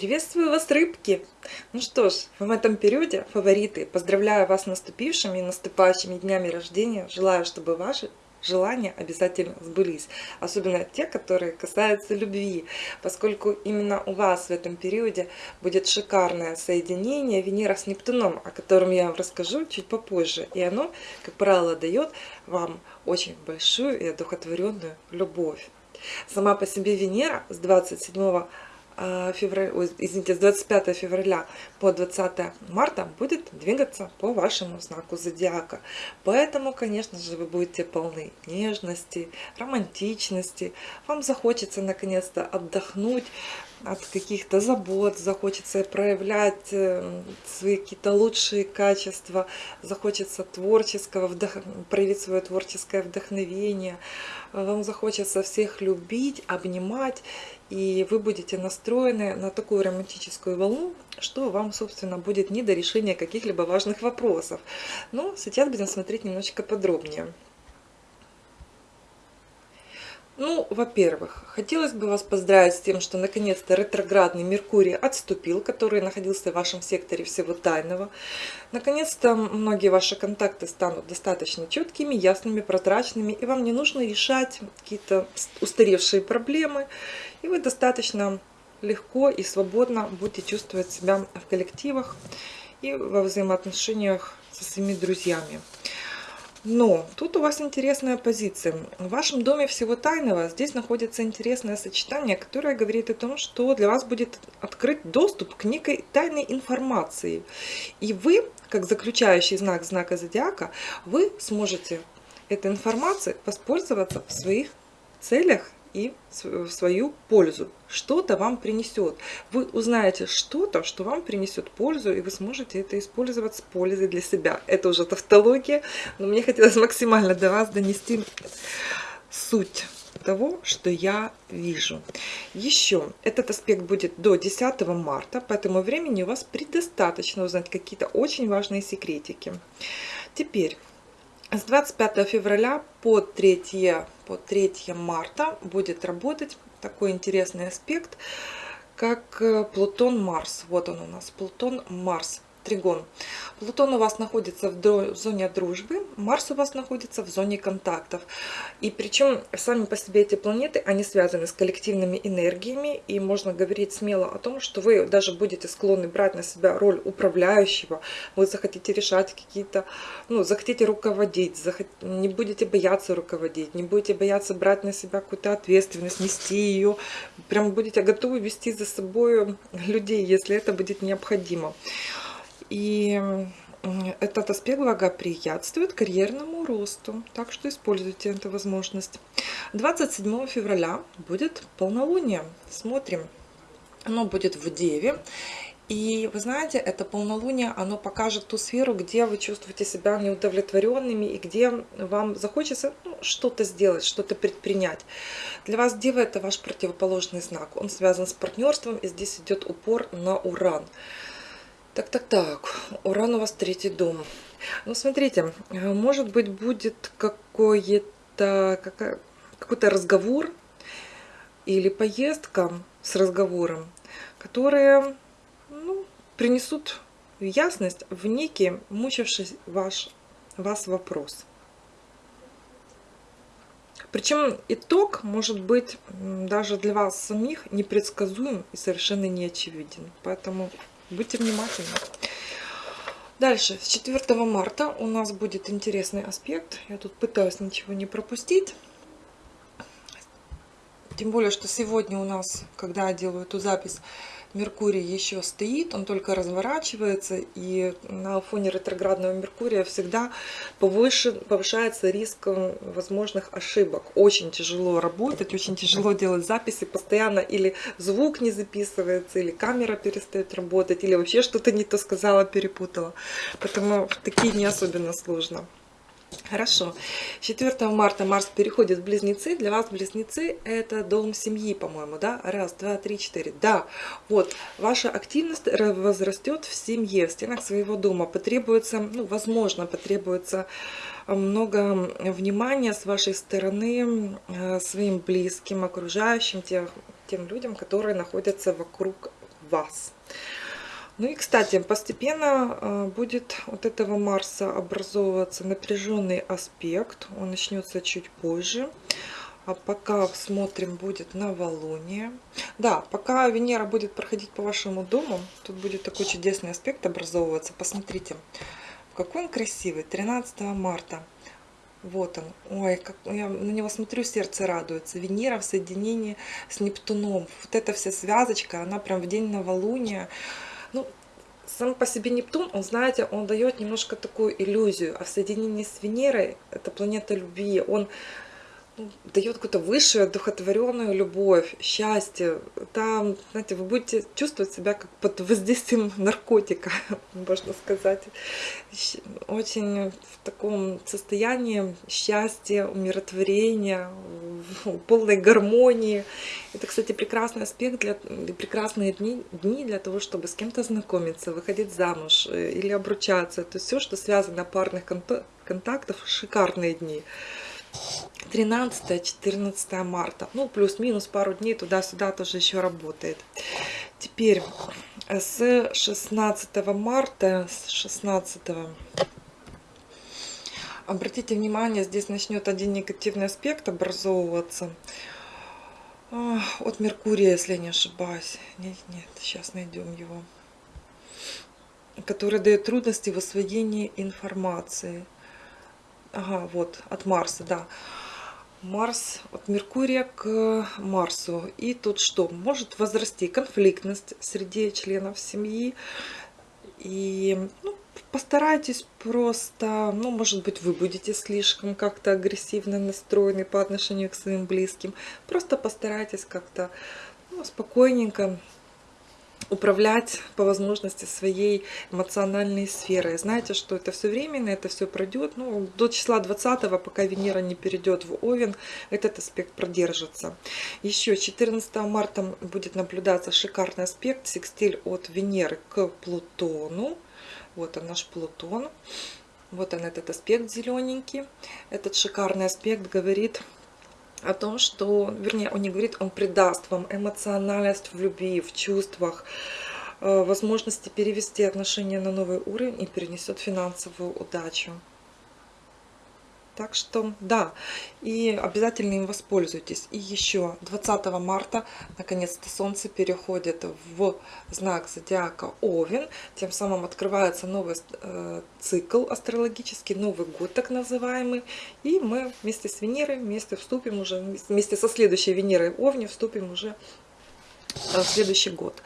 Приветствую вас, рыбки! Ну что ж, в этом периоде, фавориты, поздравляю вас с наступившими и наступающими днями рождения. Желаю, чтобы ваши желания обязательно сбылись. Особенно те, которые касаются любви, поскольку именно у вас в этом периоде будет шикарное соединение Венера с Нептуном, о котором я вам расскажу чуть попозже. И оно, как правило, дает вам очень большую и одухотворенную любовь. Сама по себе Венера с 27 а, февраля, ой, извините, с 25 февраля по 20 марта будет двигаться по вашему знаку зодиака. Поэтому, конечно же, вы будете полны нежности, романтичности. Вам захочется наконец-то отдохнуть от каких-то забот, захочется проявлять э, свои какие-то лучшие качества, захочется творческого, вдох... проявить свое творческое вдохновение, вам захочется всех любить, обнимать и вы будете настроены на такую романтическую волну, что вам, собственно, будет не до решения каких-либо важных вопросов. Но сейчас будем смотреть немножечко подробнее. Ну, во-первых, хотелось бы вас поздравить с тем, что наконец-то ретроградный Меркурий отступил, который находился в вашем секторе всего тайного. Наконец-то многие ваши контакты станут достаточно четкими, ясными, прозрачными, и вам не нужно решать какие-то устаревшие проблемы, и вы достаточно легко и свободно будете чувствовать себя в коллективах и во взаимоотношениях со своими друзьями. Но тут у вас интересная позиция. В вашем доме всего тайного здесь находится интересное сочетание, которое говорит о том, что для вас будет открыт доступ к некой тайной информации. И вы, как заключающий знак знака зодиака, вы сможете этой информацией воспользоваться в своих целях и в свою пользу. Что-то вам принесет. Вы узнаете что-то, что вам принесет пользу, и вы сможете это использовать с пользой для себя. Это уже тавтология, но мне хотелось максимально до вас донести суть того, что я вижу. Еще этот аспект будет до 10 марта, поэтому времени у вас предостаточно узнать какие-то очень важные секретики. Теперь с 25 февраля по 3, по 3 марта будет работать такой интересный аспект, как э, Плутон-Марс. Вот он у нас, Плутон-Марс тригон. Плутон у вас находится в зоне дружбы, Марс у вас находится в зоне контактов. И причем сами по себе эти планеты, они связаны с коллективными энергиями, и можно говорить смело о том, что вы даже будете склонны брать на себя роль управляющего, вы захотите решать какие-то, ну, захотите руководить, захот... не будете бояться руководить, не будете бояться брать на себя какую-то ответственность, нести ее, прям будете готовы вести за собой людей, если это будет необходимо. И этот аспект благоприятствует карьерному росту, так что используйте эту возможность. 27 февраля будет полнолуние. Смотрим. Оно будет в Деве. И вы знаете, это полнолуние, оно покажет ту сферу, где вы чувствуете себя неудовлетворенными и где вам захочется ну, что-то сделать, что-то предпринять. Для вас Дева это ваш противоположный знак. Он связан с партнерством, и здесь идет упор на Уран. Так, так, так. Уран у вас третий дом. Ну, смотрите, может быть, будет какой-то какой-то разговор или поездка с разговором, которые ну, принесут ясность в некий мучивший ваш, вас вопрос. Причем итог может быть даже для вас самих непредсказуем и совершенно неочевиден. Поэтому Будьте внимательны. Дальше, с 4 марта у нас будет интересный аспект. Я тут пытаюсь ничего не пропустить. Тем более, что сегодня у нас, когда я делаю эту запись, Меркурий еще стоит, он только разворачивается, и на фоне ретроградного Меркурия всегда повыше, повышается риск возможных ошибок. Очень тяжело работать, очень тяжело делать записи, постоянно или звук не записывается, или камера перестает работать, или вообще что-то не то сказала, перепутала. Поэтому такие не особенно сложно. Хорошо. 4 марта Марс переходит в Близнецы. Для вас Близнецы это дом семьи, по-моему, да? Раз, два, три, четыре. Да, вот, ваша активность возрастет в семье, в стенах своего дома. Потребуется, ну, возможно, потребуется много внимания с вашей стороны э, своим близким, окружающим, тех, тем людям, которые находятся вокруг вас. Ну и, кстати, постепенно э, будет от этого Марса образовываться напряженный аспект. Он начнется чуть позже. А пока смотрим, будет новолуние. Да, пока Венера будет проходить по вашему дому, тут будет такой чудесный аспект образовываться. Посмотрите, какой он красивый. 13 марта. Вот он. Ой, как я на него смотрю, сердце радуется. Венера в соединении с Нептуном. Вот эта вся связочка, она прям в день новолуния ну, сам по себе Нептун, он, знаете, он дает немножко такую иллюзию, а в соединении с Венерой, это планета любви, он дает какую-то высшую, одухотворенную любовь, счастье. Там, знаете, вы будете чувствовать себя как под воздействием наркотика, можно сказать. Очень в таком состоянии счастья, умиротворения, полной гармонии. Это, кстати, прекрасный аспект, для, прекрасные дни, дни для того, чтобы с кем-то знакомиться, выходить замуж э, или обручаться. То есть все, что связано парных контактов, шикарные дни. 13-14 марта. Ну, плюс-минус пару дней туда-сюда тоже еще работает. Теперь с 16 марта, с 16 обратите внимание, здесь начнет один негативный аспект образовываться от Меркурия, если я не ошибаюсь. Нет, нет, сейчас найдем его. Который дает трудности в освоении информации. Ага, вот, от Марса, да. Марс, от Меркурия к Марсу. И тут что? Может возрасти конфликтность среди членов семьи. И ну, постарайтесь просто, ну, может быть, вы будете слишком как-то агрессивно настроены по отношению к своим близким. Просто постарайтесь как-то ну, спокойненько управлять по возможности своей эмоциональной сферой. Знаете, что это все временно, это все пройдет. Ну, до числа 20, пока Венера не перейдет в Овен, этот аспект продержится. Еще 14 марта будет наблюдаться шикарный аспект, секстиль от Венеры к Плутону. Вот он наш Плутон. Вот он этот аспект зелененький. Этот шикарный аспект говорит о том, что, вернее, он не говорит, он придаст вам эмоциональность в любви, в чувствах, э, возможности перевести отношения на новый уровень и перенесет финансовую удачу. Так что, да, и обязательно им воспользуйтесь. И еще 20 марта, наконец-то, Солнце переходит в знак зодиака Овен. Тем самым открывается новый э, цикл астрологический, Новый год так называемый. И мы вместе с Венерой, вместе вступим уже, вместе со следующей Венерой Овне вступим уже в следующий год.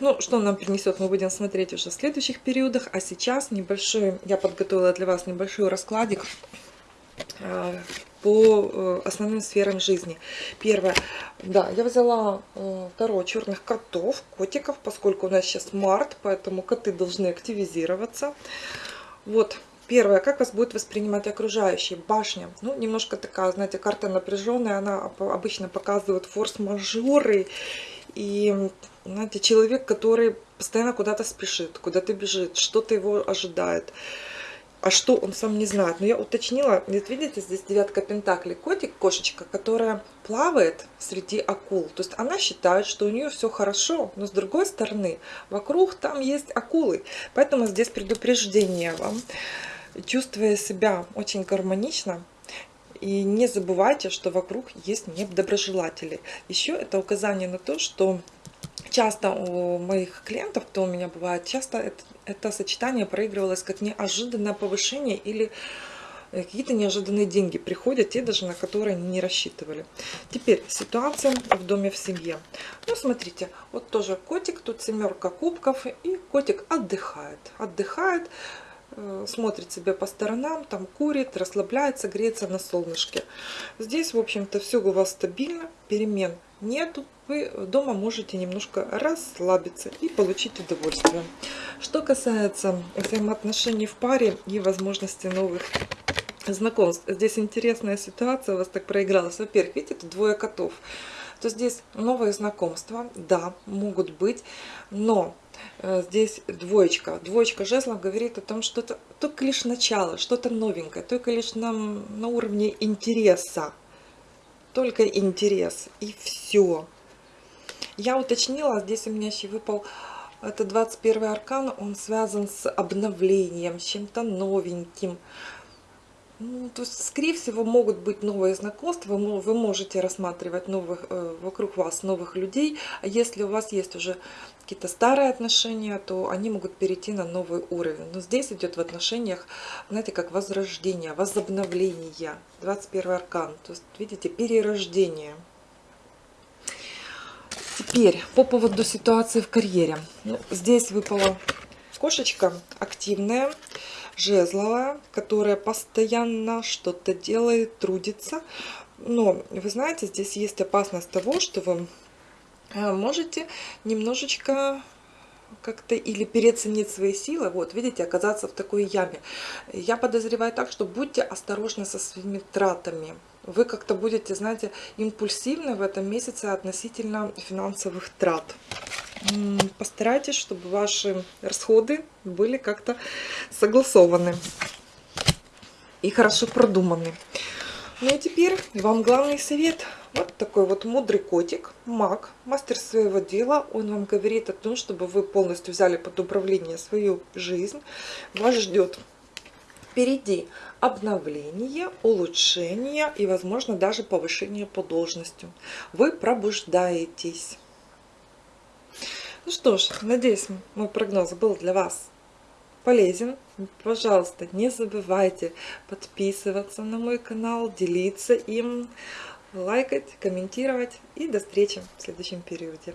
Ну, что нам принесет, мы будем смотреть уже в следующих периодах. А сейчас небольшой, я подготовила для вас небольшой раскладик Э, по э, основным сферам жизни. Первое, да, я взяла э, второе черных котов, котиков, поскольку у нас сейчас март, поэтому коты должны активизироваться. Вот, первое, как вас будет воспринимать окружающие? Башня, ну, немножко такая, знаете, карта напряженная, она обычно показывает форс-мажоры, и, знаете, человек, который постоянно куда-то спешит, куда-то бежит, что-то его ожидает а что он сам не знает. Но я уточнила, вот видите, здесь девятка пентаклей, котик, кошечка, которая плавает среди акул. То есть она считает, что у нее все хорошо, но с другой стороны, вокруг там есть акулы. Поэтому здесь предупреждение вам. Чувствуя себя очень гармонично, и не забывайте, что вокруг есть недоброжелатели. Еще это указание на то, что часто у моих клиентов, кто у меня бывает, часто это, это сочетание проигрывалось как неожиданное повышение или э, какие-то неожиданные деньги приходят, те даже на которые они не рассчитывали. Теперь ситуация в доме в семье. Ну, смотрите, вот тоже котик, тут семерка кубков, и котик отдыхает. Отдыхает, э, смотрит себя по сторонам, там курит, расслабляется, греется на солнышке. Здесь, в общем-то, все у вас стабильно, перемен нету, вы дома можете немножко расслабиться и получить удовольствие. Что касается взаимоотношений в паре и возможности новых знакомств, здесь интересная ситуация у вас так проигралась. Во-первых, видите, тут двое котов. То здесь новые знакомства, да, могут быть, но э, здесь двоечка. Двоечка жезлов говорит о том, что это только лишь начало, что-то новенькое, только лишь нам на уровне интереса только интерес и все. Я уточнила, здесь у меня еще выпал это 21 аркан, он связан с обновлением, чем-то новеньким. Ну, то есть, скорее всего, могут быть новые знакомства, вы, можете рассматривать новых, э, вокруг вас новых людей. А если у вас есть уже какие-то старые отношения, то они могут перейти на новый уровень. Но здесь идет в отношениях, знаете, как возрождение, возобновление. 21 аркан, то есть, видите, перерождение. Теперь по поводу ситуации в карьере. Ну, здесь выпала кошечка активная, жезловая, которая постоянно что-то делает, трудится. Но вы знаете, здесь есть опасность того, что вы э, можете немножечко как-то или переоценить свои силы, вот, видите, оказаться в такой яме. Я подозреваю так, что будьте осторожны со своими тратами. Вы как-то будете, знаете, импульсивны в этом месяце относительно финансовых трат. Постарайтесь, чтобы ваши расходы были как-то согласованы и хорошо продуманы. Ну и теперь вам главный совет. Вот такой вот мудрый котик, маг, мастер своего дела. Он вам говорит о том, чтобы вы полностью взяли под управление свою жизнь. Вас ждет впереди обновление, улучшение и, возможно, даже повышение по должности. Вы пробуждаетесь. Ну что ж, надеюсь, мой прогноз был для вас полезен. Пожалуйста, не забывайте подписываться на мой канал, делиться им, лайкать, комментировать. И до встречи в следующем периоде.